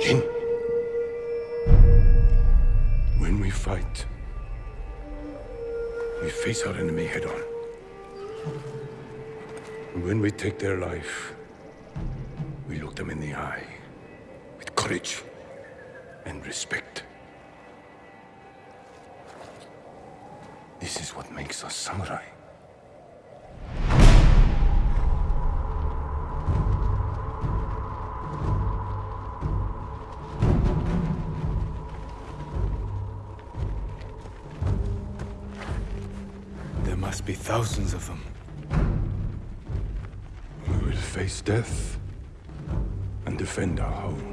Jin. When we fight, we face our enemy head on. And when we take their life, we look them in the eye with courage and respect. This is what makes us samurai. Must be thousands of them. We will face death and defend our home.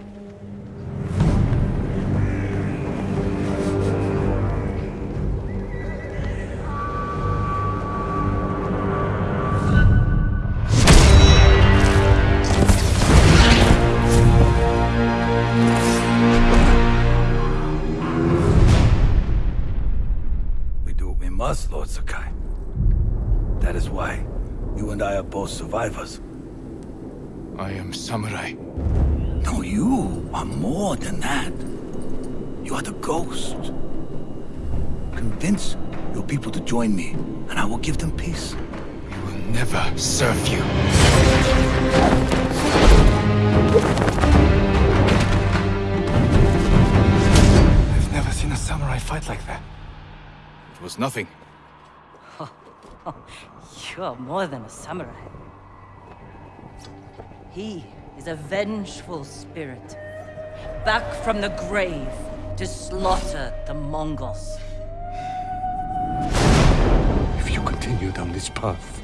We do what we must, Lord Sakai. That is why you and I are both survivors. I am samurai. No, you are more than that. You are the ghost. Convince your people to join me, and I will give them peace. We will never serve you. I've never seen a samurai fight like that. It was nothing. You're more than a samurai. He is a vengeful spirit, back from the grave to slaughter the Mongols. If you continue down this path,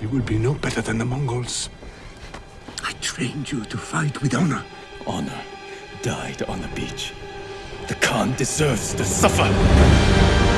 you will be no better than the Mongols. I trained you to fight with honor. Honor died on the beach. The Khan deserves to suffer.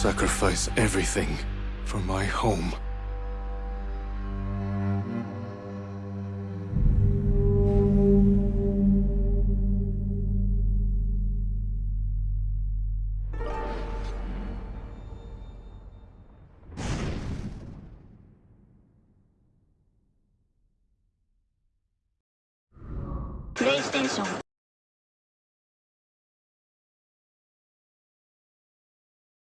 sacrifice everything for my home. PlayStation